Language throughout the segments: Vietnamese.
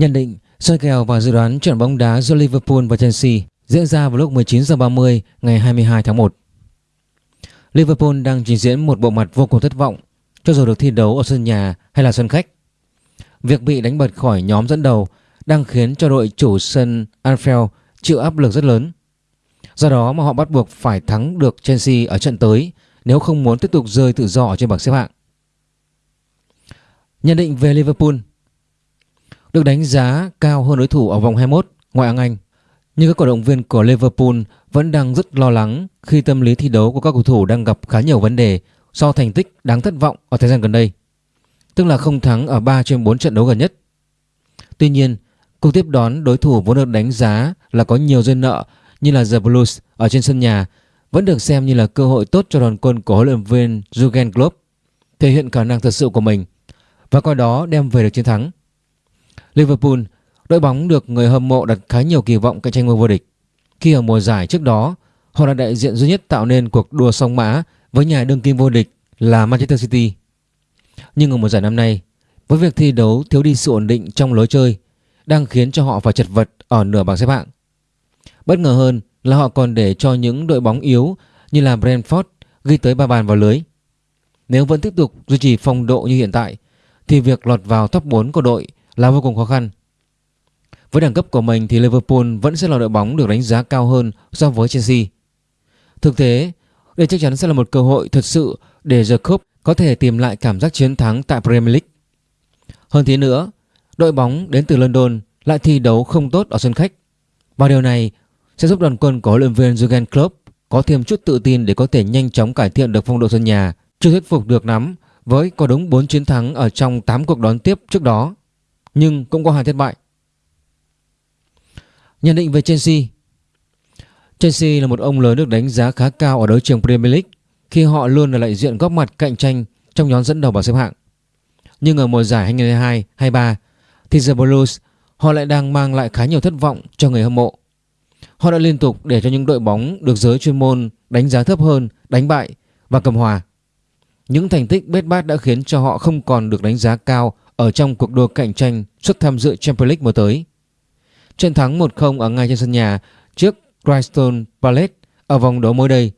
Nhận định, soi kèo và dự đoán trận bóng đá giữa Liverpool và Chelsea diễn ra vào lúc 19 h 30 ngày 22 tháng 1. Liverpool đang trình diễn một bộ mặt vô cùng thất vọng cho dù được thi đấu ở sân nhà hay là sân khách. Việc bị đánh bật khỏi nhóm dẫn đầu đang khiến cho đội chủ sân Anfield chịu áp lực rất lớn. Do đó mà họ bắt buộc phải thắng được Chelsea ở trận tới nếu không muốn tiếp tục rơi tự do ở trên bảng xếp hạng. Nhận định về Liverpool được đánh giá cao hơn đối thủ ở vòng 21 ngoại hạng Anh. Nhưng các cổ động viên của Liverpool vẫn đang rất lo lắng khi tâm lý thi đấu của các cầu thủ đang gặp khá nhiều vấn đề do thành tích đáng thất vọng ở thời gian gần đây. Tức là không thắng ở 3 trên 4 trận đấu gần nhất. Tuy nhiên, cuộc tiếp đón đối thủ vốn được đánh giá là có nhiều duyên nợ như là The Blues ở trên sân nhà vẫn được xem như là cơ hội tốt cho đoàn quân của huấn luyện viên Jurgen Klopp thể hiện khả năng thật sự của mình và coi đó đem về được chiến thắng. Liverpool, đội bóng được người hâm mộ đặt khá nhiều kỳ vọng cạnh tranh ngôi vô địch. Khi ở mùa giải trước đó, họ là đại diện duy nhất tạo nên cuộc đua song mã với nhà đương kim vô địch là Manchester City. Nhưng ở mùa giải năm nay, với việc thi đấu thiếu đi sự ổn định trong lối chơi đang khiến cho họ phải chật vật ở nửa bảng xếp hạng. Bất ngờ hơn là họ còn để cho những đội bóng yếu như là Brentford ghi tới 3 bàn vào lưới. Nếu vẫn tiếp tục duy trì phong độ như hiện tại thì việc lọt vào top 4 của đội là vô cùng khó khăn. Với đẳng cấp của mình thì Liverpool vẫn sẽ là đội bóng được đánh giá cao hơn so với Chelsea. Thực tế, đây chắc chắn sẽ là một cơ hội thật sự để The Cup có thể tìm lại cảm giác chiến thắng tại Premier League. Hơn thế nữa, đội bóng đến từ London lại thi đấu không tốt ở sân khách. Và điều này sẽ giúp đoàn quân của huấn luyện viên Jurgen Klopp có thêm chút tự tin để có thể nhanh chóng cải thiện được phong độ sân nhà, chưa thuyết phục được lắm với có đúng 4 chiến thắng ở trong 8 cuộc đón tiếp trước đó, nhưng cũng có hàng thất bại. Nhận định về Chelsea Chelsea là một ông lớn được đánh giá khá cao ở đấu trường Premier League khi họ luôn là đại diện góp mặt cạnh tranh trong nhóm dẫn đầu bảng xếp hạng. Nhưng ở mùa giải 2022-23 thì The Blues họ lại đang mang lại khá nhiều thất vọng cho người hâm mộ. Họ đã liên tục để cho những đội bóng được giới chuyên môn đánh giá thấp hơn, đánh bại và cầm hòa. Những thành tích bết bát đã khiến cho họ không còn được đánh giá cao ở trong cuộc đua cạnh tranh suất tham dự Champions League mùa tới. Trận thắng 1-0 ở ngay trên sân nhà trước Crystal Palace ở vòng đấu mới đây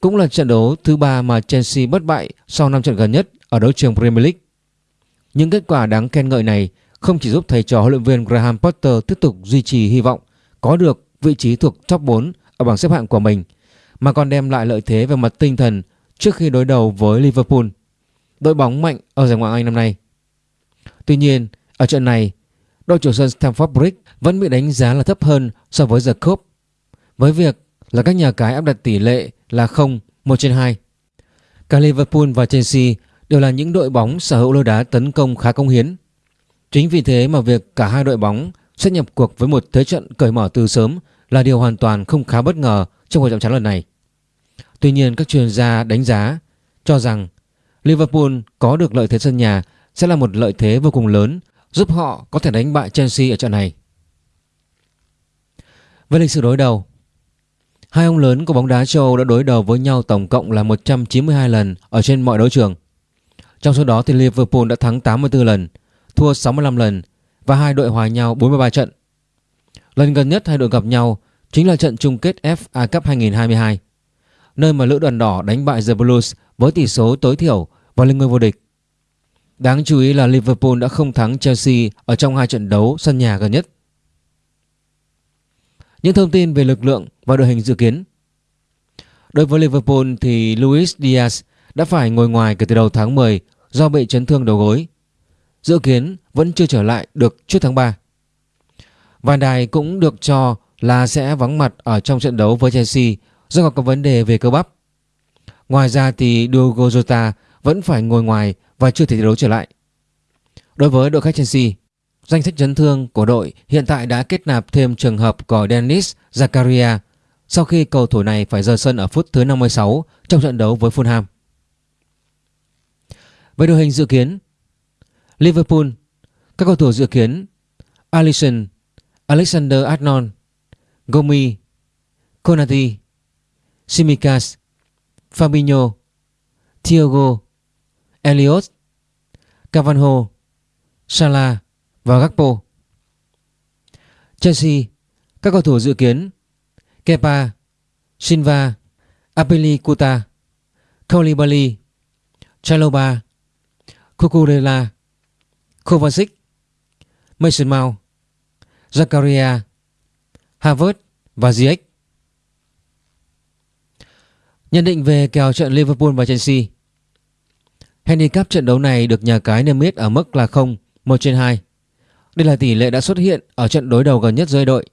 cũng là trận đấu thứ ba mà Chelsea bất bại sau 5 trận gần nhất ở đấu trường Premier League. Những kết quả đáng khen ngợi này không chỉ giúp thầy trò huấn luyện viên Graham Potter tiếp tục duy trì hy vọng có được vị trí thuộc top 4 ở bảng xếp hạng của mình mà còn đem lại lợi thế về mặt tinh thần trước khi đối đầu với Liverpool, đội bóng mạnh ở giải Ngoại hạng Anh năm nay. Tuy nhiên, ở trận này, đội chủ sân Stamford Bridge vẫn bị đánh giá là thấp hơn so với The Cup với việc là các nhà cái áp đặt tỷ lệ là 0, 1 trên 2. Cả Liverpool và Chelsea đều là những đội bóng sở hữu lối đá tấn công khá công hiến. Chính vì thế mà việc cả hai đội bóng sẽ nhập cuộc với một thế trận cởi mở từ sớm là điều hoàn toàn không khá bất ngờ trong cuộc chạm trán lần này. Tuy nhiên các chuyên gia đánh giá cho rằng Liverpool có được lợi thế sân nhà sẽ là một lợi thế vô cùng lớn giúp họ có thể đánh bại Chelsea ở trận này. Về lịch sử đối đầu, hai ông lớn của bóng đá châu Âu đã đối đầu với nhau tổng cộng là 192 lần ở trên mọi đấu trường. Trong số đó thì Liverpool đã thắng 84 lần, thua 65 lần và hai đội hòa nhau 43 trận. Lần gần nhất hai đội gặp nhau chính là trận chung kết FA Cup 2022, nơi mà lữ đoàn đỏ đánh bại The Blues với tỷ số tối thiểu và lên ngôi vô địch. Đáng chú ý là Liverpool đã không thắng Chelsea ở trong hai trận đấu sân nhà gần nhất. Những thông tin về lực lượng và đội hình dự kiến Đối với Liverpool thì Luis Diaz đã phải ngồi ngoài kể từ đầu tháng 10 do bị chấn thương đầu gối. Dự kiến vẫn chưa trở lại được trước tháng 3. Van Dijk cũng được cho là sẽ vắng mặt ở trong trận đấu với Chelsea do có vấn đề về cơ bắp. Ngoài ra thì Diogo Jota vẫn phải ngồi ngoài và chưa thể thi đấu trở lại. Đối với đội khách Chelsea, danh sách chấn thương của đội hiện tại đã kết nạp thêm trường hợp của Dennis Zakaria sau khi cầu thủ này phải rời sân ở phút thứ 56 trong trận đấu với Fulham. Về đội hình dự kiến, Liverpool, các cầu thủ dự kiến Alisson, Alexander Arnold, Gomi, Konati, Simikas, Fabinho, Thiago, Elliot, Cavanho, Salah và Gakpo. Chelsea, các cầu thủ dự kiến Kepa, Silva, Apelikuta, Koulibaly, Chaloba, Kukurela, Kovacic, Mason Mount, Zakaria, Havertz và Ziyech. Nhận định về kèo trận Liverpool và Chelsea Handicap trận đấu này được nhà cái niêm yết ở mức là 0, 1 trên 2. Đây là tỷ lệ đã xuất hiện ở trận đối đầu gần nhất giữa đội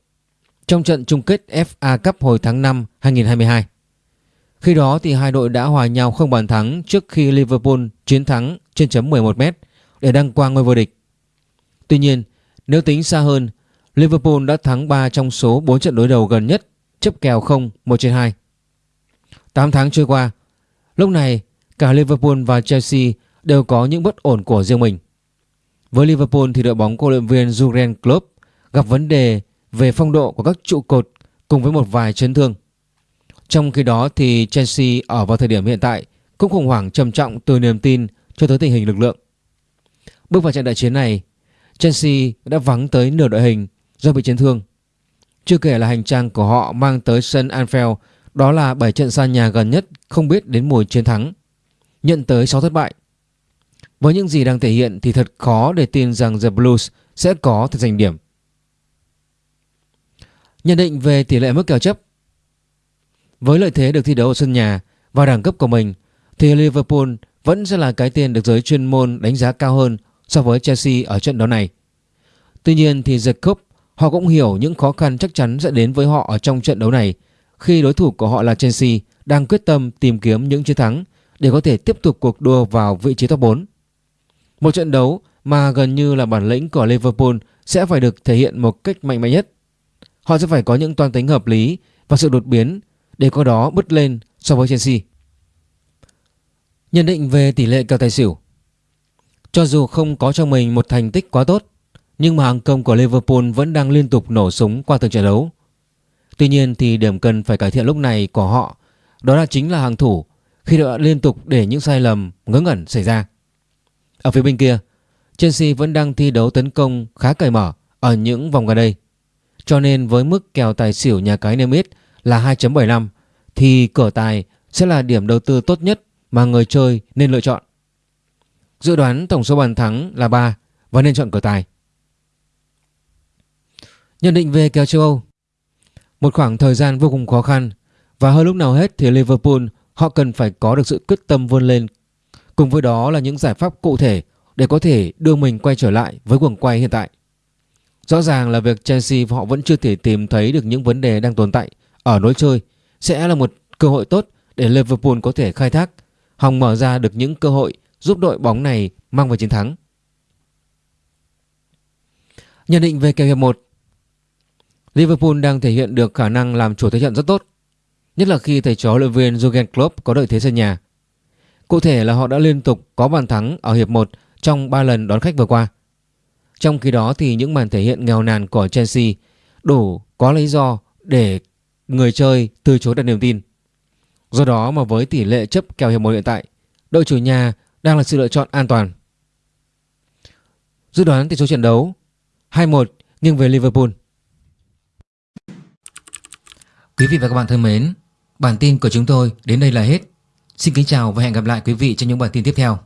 trong trận chung kết FA Cup hồi tháng 5 2022. Khi đó thì hai đội đã hòa nhau không bàn thắng trước khi Liverpool chiến thắng trên chấm 11m để đăng quang ngôi vô địch. Tuy nhiên, nếu tính xa hơn, Liverpool đã thắng 3 trong số 4 trận đối đầu gần nhất chấp kèo 0 1 trên 2. 8 tháng trôi qua, lúc này cả Liverpool và Chelsea đều có những bất ổn của riêng mình. Với Liverpool thì đội bóng của luyện viên Jurgen Klopp gặp vấn đề về phong độ của các trụ cột cùng với một vài chấn thương. Trong khi đó thì Chelsea ở vào thời điểm hiện tại cũng khủng hoảng trầm trọng từ niềm tin cho tới tình hình lực lượng. Bước vào trận đại chiến này, Chelsea đã vắng tới nửa đội hình do bị chấn thương. Chưa kể là hành trang của họ mang tới sân Anfield đó là 7 trận xa nhà gần nhất không biết đến mùi chiến thắng, nhận tới 6 thất bại. Với những gì đang thể hiện thì thật khó để tin rằng The Blues sẽ có thể giành điểm. Nhận định về tỷ lệ mức kèo chấp Với lợi thế được thi đấu ở sân nhà và đẳng cấp của mình, thì Liverpool vẫn sẽ là cái tên được giới chuyên môn đánh giá cao hơn so với Chelsea ở trận đấu này. Tuy nhiên thì The Cup, họ cũng hiểu những khó khăn chắc chắn sẽ đến với họ ở trong trận đấu này khi đối thủ của họ là Chelsea đang quyết tâm tìm kiếm những chiến thắng để có thể tiếp tục cuộc đua vào vị trí top 4. Một trận đấu mà gần như là bản lĩnh của Liverpool sẽ phải được thể hiện một cách mạnh mẽ nhất. Họ sẽ phải có những toan tính hợp lý và sự đột biến để có đó bứt lên so với Chelsea. Nhận định về tỷ lệ kèo tài xỉu Cho dù không có trong mình một thành tích quá tốt, nhưng mà hàng công của Liverpool vẫn đang liên tục nổ súng qua từng trận đấu. Tuy nhiên thì điểm cần phải cải thiện lúc này của họ đó là chính là hàng thủ khi đã liên tục để những sai lầm ngớ ngẩn xảy ra. Ở phía bên kia, Chelsea vẫn đang thi đấu tấn công khá cởi mở ở những vòng gần đây. Cho nên với mức kèo tài xỉu nhà cái niêm yết là 2.75 thì cửa tài sẽ là điểm đầu tư tốt nhất mà người chơi nên lựa chọn. Dự đoán tổng số bàn thắng là 3 và nên chọn cửa tài. Nhận định về kèo châu Âu Một khoảng thời gian vô cùng khó khăn và hơn lúc nào hết thì Liverpool họ cần phải có được sự quyết tâm vươn lên. Cùng với đó là những giải pháp cụ thể để có thể đưa mình quay trở lại với quần quay hiện tại. Rõ ràng là việc Chelsea họ vẫn chưa thể tìm thấy được những vấn đề đang tồn tại ở lối chơi sẽ là một cơ hội tốt để Liverpool có thể khai thác, hòng mở ra được những cơ hội giúp đội bóng này mang về chiến thắng. Nhận định về kèo hiệp 1 Liverpool đang thể hiện được khả năng làm chủ thế trận rất tốt, nhất là khi thầy trò luyện viên Jurgen Klopp có lợi thế sân nhà. Cụ thể là họ đã liên tục có bàn thắng ở hiệp 1 trong 3 lần đón khách vừa qua. Trong khi đó thì những màn thể hiện nghèo nàn của Chelsea đủ có lý do để người chơi từ chối đặt niềm tin. Do đó mà với tỷ lệ chấp kèo hiệp 1 hiện tại, đội chủ nhà đang là sự lựa chọn an toàn. Dự đoán tỷ số trận đấu 2-1 nghiêng về Liverpool. Quý vị và các bạn thân mến, bản tin của chúng tôi đến đây là hết. Xin kính chào và hẹn gặp lại quý vị trong những bản tin tiếp theo.